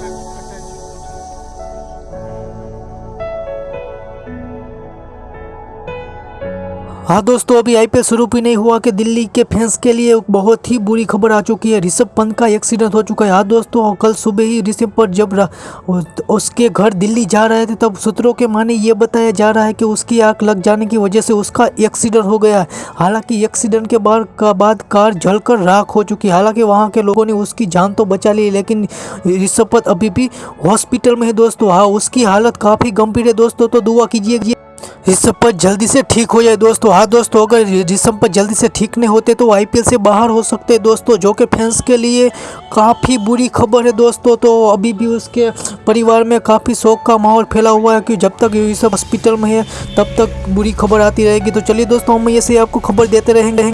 Thank you. हाँ दोस्तों, अभी आईपीएल शुरू भी नहीं हुआ कि दिल्ली के फैंस के लिए बहुत ही बुरी खबर आ चुकी है। ऋषभ पंत का एक्सीडेंट हो चुका है। हाँ दोस्तों कल सुबह ही ऋषभ पंत जब उसके घर दिल्ली जा रहे थे, तब सूत्रों के माने ये बताया जा रहा है कि उसकी आग लग जाने की वजह से उसका एक्सीडेंट हो गया है। हालाँकि एक्सीडेंट के बाद का बाद कार जलकर राख हो चुकी है। हालाँकि वहाँ के लोगों ने उसकी जान तो बचा ली, लेकिन ऋषभ पंत अभी भी हॉस्पिटल में है दोस्तों। हाँ उसकी हालत काफ़ी गंभीर है। दोस्तों तो दुआ कीजिए ऋषभ पर जल्दी से ठीक हो जाए दोस्तों। हाँ दोस्तों, अगर ऋषभ पर जल्दी से ठीक नहीं होते तो आईपीएल से बाहर हो सकते हैं दोस्तों, जो कि फैंस के लिए काफ़ी बुरी खबर है दोस्तों। तो अभी भी उसके परिवार में काफ़ी शोक का माहौल फैला हुआ है कि जब तक ये सब हॉस्पिटल में है, तब तक बुरी खबर आती रहेगी। तो चलिए दोस्तों, हम ये ऐसे आपको खबर देते रहेंगे।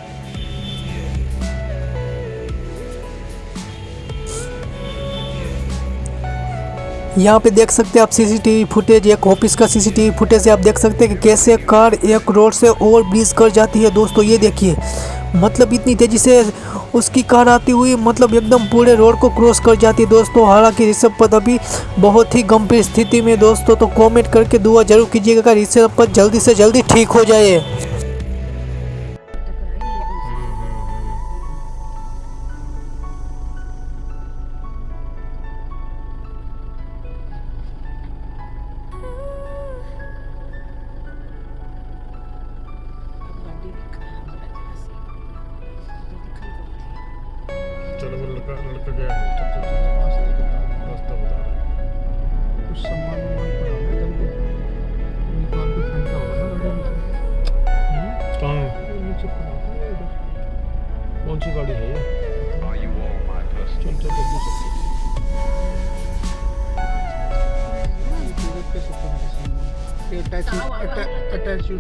यहाँ पे देख सकते हैं आप सीसीटीवी फुटेज एक ऑफ़िस का सीसीटीवी फुटेज से आप देख सकते हैं कि कैसे कार एक रोड से ओवर ब्रिज कर जाती है। दोस्तों, ये देखिए मतलब इतनी तेज़ी से उसकी कार आती हुई मतलब एकदम पूरे रोड को क्रॉस कर जाती है। दोस्तों, हालाँकि ऋषभ पद अभी बहुत ही गंभीर स्थिति में दोस्तों तो कमेंट करके दुआ ज़रूर कीजिएगा ऋषभ पद जल्दी से जल्दी ठीक हो जाए। लड़का लड़का गया है चल चल रास्ता बता रहा है कुछ सामान वामान है निकाल के फेंका होगा ना गाड़ी कहाँ नीचे है कौन सी गाड़ी है ये Are you all my personal? चल चल जल्दी चल अटैच अटैच टू